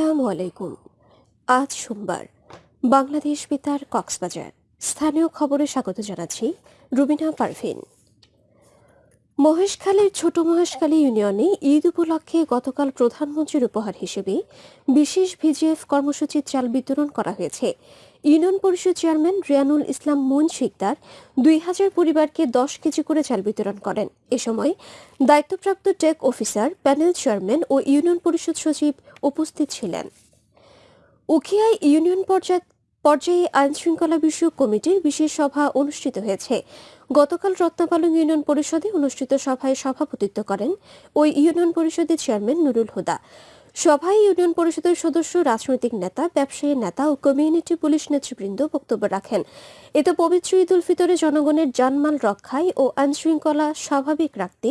আসসালামু আলাইকুম। আজ সোমবার, বাংলাদেশ বেতার কক্সবাজার। স্থানীয় খবরে স্বাগত জানাচ্ছি রুবিনা পারভিন। মহেশখালীর ছোট মহেশখালী ইউনিয়নে ঈদ উপলক্ষে গতকাল প্রধানমন্ত্রীর উপহার হিসেবে বিশেষ ভিজিএফ কর্মসূচির চাল বিতরণ করা হয়েছে। ইউনিয়ন পরিষদ চেয়ারম্যান রিয়ানুল ইসলাম মুন শিকদার দুই হাজার পরিবারকে দশ কেজি করে চাল বিতরণ করেন। এ সময় দায়িত্বপ্রাপ্ত টেক অফিসার, প্যানেল চেয়ারম্যান ও ইউনিয়ন পরিষদ সচিব উপস্থিত ছিলেন। উখিয়ায় ইউনিয়ন পর্যায়ে পর্যায়ে আইন শৃঙ্খলা বিষয়ক কমিটির বিশেষ সভা অনুষ্ঠিত হয়েছে। গতকাল রত্নাপালং ইউনিয়ন পরিষদে অনুষ্ঠিত সভায় সভাপতিত্ব করেন ওই ইউনিয়ন পরিষদের চেয়ারম্যান নুরুল হুদা। সভায় ইউনিয়ন পরিষদের সদস্য, রাজনৈতিক নেতা, ব্যবসায়ী নেতা ও কমিউনিটি পুলিশ নেতৃবৃন্দ বক্তব্য রাখেন। এতে পবিত্র ঈদ উল ফিতরে জনগণের জানমাল রক্ষায় ও আইনশৃঙ্খলা স্বাভাবিক রাখতে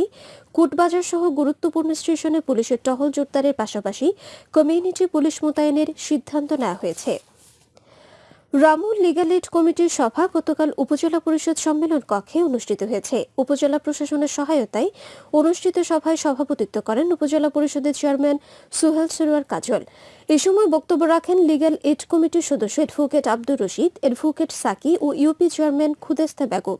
কুটবাজার সহ গুরুত্বপূর্ণ স্টেশনে পুলিশের টহল জোরদারের পাশাপাশি কমিউনিটি পুলিশ মোতায়েনের সিদ্ধান্ত নেওয়া হয়েছে। রামুল লিগাল এইড কমিটির সভা গতকাল উপজেলা পরিষদ সম্মেলন কক্ষে অনুষ্ঠিত হয়েছে। উপজেলা প্রশাসনের সহায়তায় অনুষ্ঠিত সভায় সভাপতিত্ব করেন উপজেলা পরিষদের চেয়ারম্যান সুহেল সরোয়ার কাজল। এ সময় বক্তব্য রাখেন লিগ্যাল এইড কমিটির সদস্য অ্যাডভোকেট আব্দুর রশিদ, অ্যাডভোকেট সাকি ও ইউপি চেয়ারম্যান খুদেস্তা বেগম।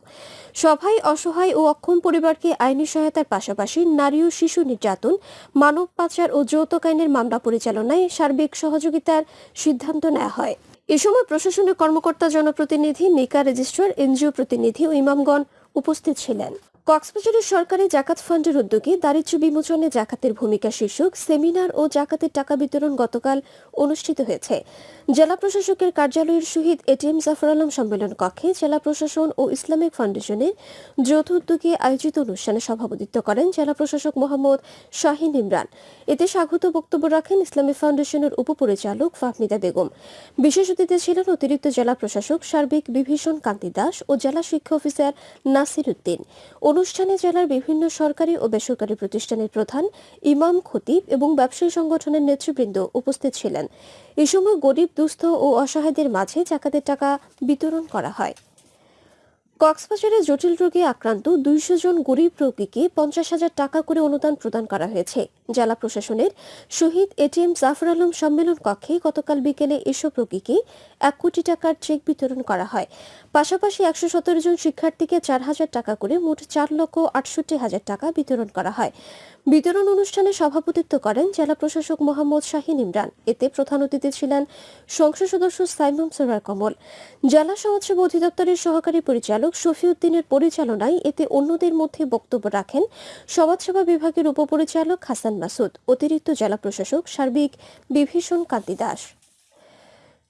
সভায় অসহায় ও অক্ষম পরিবারকে আইনি সহায়তার পাশাপাশি নারী ও শিশু নির্যাতন, মানব পাচার ও যৌতুক আইনের মামলা পরিচালনায় সার্বিক সহযোগিতার সিদ্ধান্ত নেওয়া হয়। এ সময় প্রশাসনের কর্মকর্তা জনপ্রতিনিধি নিকা রেজিস্ট্রার এনজিও প্রতিনিধি ও ইমামগণ উপস্থিত ছিলেন। কক্সবাজারের সরকারি জাকাত ফান্ডের উদ্যোগে দারিদ্র্য বিমোচনে জাকাতের ভূমিকা শীর্ষক সেমিনার ও জাকাতের টাকা বিতরণ গতকাল অনুষ্ঠিত হয়েছে। জেলা প্রশাসকের কার্যালয়ের শহীদ এটিএম জাফর আলম সম্মেলন কক্ষে জেলা প্রশাসন ও ইসলামিক ফাউন্ডেশনের যৌথ উদ্যোগে আয়োজিত অনুষ্ঠানে সভাপতিত্ব করেন জেলা প্রশাসক মোহাম্মদ শাহিন ইমরান। এতে স্বাগত বক্তব্য রাখেন ইসলামিক ফাউন্ডেশনের উপপরিচালক ফাহমিদা বেগম। বিশেষ অতিথি ছিলেন অতিরিক্ত জেলা প্রশাসক সার্বিক বিভীষণ কান্তি দাস ও জেলা শিক্ষা অফিসার নাসির উদ্দিন। অনুষ্ঠানে জেলার বিভিন্ন সরকারি ও বেসরকারি প্রতিষ্ঠানের প্রধান ইমাম খতিব এবং ব্যবসায়ী সংগঠনের নেতৃবৃন্দ উপস্থিত ছিলেন। এ সময় গরিব, দুস্থ ও অসহায়দের মাঝে জাকাতের টাকা বিতরণ করা হয়। কক্সবাজারে জটিল রোগে আক্রান্ত দুইশো জন গরিব রোগীকে পঞ্চাশ হাজার টাকা করে অনুদান প্রদান করা হয়েছে। জেলা প্রশাসনের শহীদ এটিএম জাফর আলম সম্মেলন কক্ষে গতকাল বিকেলে এসব রোগীকে এক কোটি টাকার চেক বিতরণ করা হয়। পাশাপাশি একশো সতেরো জন শিক্ষার্থীকে চার হাজার টাকা করে মোট চার লক্ষ আটষট্টি হাজার টাকা বিতরণ করা হয়। বিতরণ অনুষ্ঠানে সভাপতিত্ব করেন জেলা প্রশাসক মোহাম্মদ শাহিন ইমরান। এতে প্রধান অতিথি ছিলেন সংসদ সদস্য সাইমম সরার কমল জেলা সমাজসেবা অধিদপ্তরের সহকারী পরিচালক শফিউদ্দিনের পরিচালনায় এতে অন্যদের মধ্যে বক্তব্য রাখেন সমাজসেবা বিভাগের উপপরিচালক হাসান মাসুদ, অতিরিক্ত জেলা প্রশাসক সার্বিক বিভীষণ কান্তি দাস।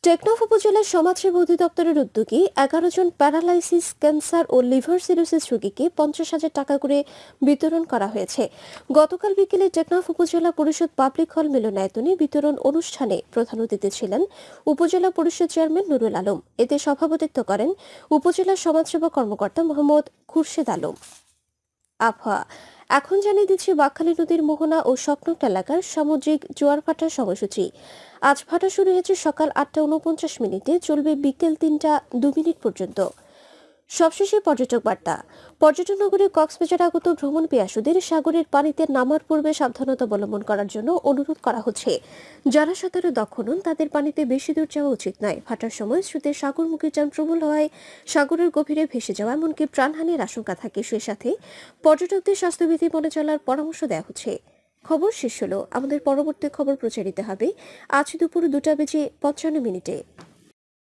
টেকনাফ উপজেলার সমাজসেবা অধিদপ্তরের উদ্যোগে এগারো জন প্যারালাইসিস, ক্যান্সার ও লিভার সিরোসিস রোগীকে পঞ্চাশ হাজার টাকা করে বিতরণ করা হয়েছে। গতকাল বিকেলে টেকনাফ উপজেলা পরিষদ পাবলিক হল মিলনায়তনে বিতরণ অনুষ্ঠানে প্রধান অতিথি ছিলেন উপজেলা পরিষদ চেয়ারম্যান নুরুল আলম। এতে সভাপতিত্ব করেন উপজেলা সমাজসেবা কর্মকর্তা মোহাম্মদ খুরশেদ আলম। আবহাওয়া এখন জানিয়ে দিচ্ছি, বাঘখালী নদীর মোহনা ও স্বপ্নট এলাকার সামুদ্রিক জোয়ার ভাটার সময়সূচি। আজ ভাটা শুরু হয়েছে সকাল আটটা উনপঞ্চাশ মিনিটে, চলবে বিকেল তিনটা দু মিনিট পর্যন্ত। সবশেষে পর্যটক বার্তা। পর্যটন নগরী কক্সবাজার আগত ভ্রমণ পেয়াসুদের সাগরের পানিতে নামার পূর্বে সাবধানতা অবলম্বন করার জন্য অনুরোধ করা হচ্ছে। যারা সাঁতারে দক্ষ নন, তাদের পানিতে বেশি দূর যাওয়া উচিত নয়। ভাটার সময় স্রোতের সাগরমুখী যান প্রবল হওয়ায় সাগরের গভীরে ভেসে যাওয়া এমনকি প্রাণহানির আশঙ্কা থাকে। সে সাথে পর্যটকদের স্বাস্থ্যবিধি মনে চলার পরামর্শ দেওয়া হচ্ছে। খবর শেষ হলো। আমাদের পরবর্তী খবর প্রচারিত হবে আজ দুপুর দুটা বেজে পঞ্চান্ন মিনিটে।